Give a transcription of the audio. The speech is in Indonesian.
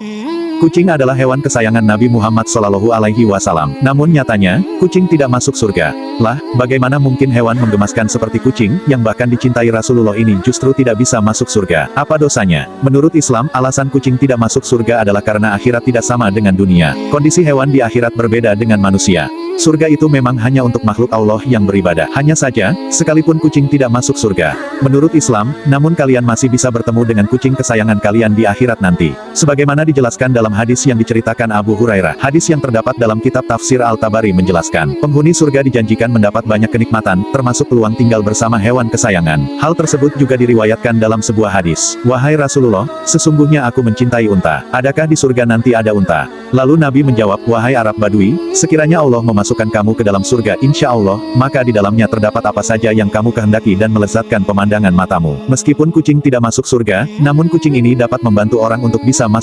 Kucing adalah hewan kesayangan Nabi Muhammad Shallallahu Alaihi Wasallam. Namun nyatanya, kucing tidak masuk surga. Lah, bagaimana mungkin hewan menggemaskan seperti kucing, yang bahkan dicintai Rasulullah ini justru tidak bisa masuk surga? Apa dosanya? Menurut Islam, alasan kucing tidak masuk surga adalah karena akhirat tidak sama dengan dunia. Kondisi hewan di akhirat berbeda dengan manusia. Surga itu memang hanya untuk makhluk Allah yang beribadah. Hanya saja, sekalipun kucing tidak masuk surga. Menurut Islam, namun kalian masih bisa bertemu dengan kucing kesayangan kalian di akhirat nanti. Sebagaimana dijelaskan dalam hadis yang diceritakan Abu Hurairah. Hadis yang terdapat dalam kitab tafsir Al-Tabari menjelaskan, penghuni surga dijanjikan mendapat banyak kenikmatan, termasuk peluang tinggal bersama hewan kesayangan. Hal tersebut juga diriwayatkan dalam sebuah hadis. Wahai Rasulullah, sesungguhnya aku mencintai unta. Adakah di surga nanti ada unta? Lalu Nabi menjawab, Wahai Arab Badui, sekiranya Allah memasukkan kamu ke dalam surga insya Allah, maka di dalamnya terdapat apa saja yang kamu kehendaki dan melezatkan pemandangan matamu. Meskipun kucing tidak masuk surga, namun kucing ini dapat membantu orang untuk bisa masuk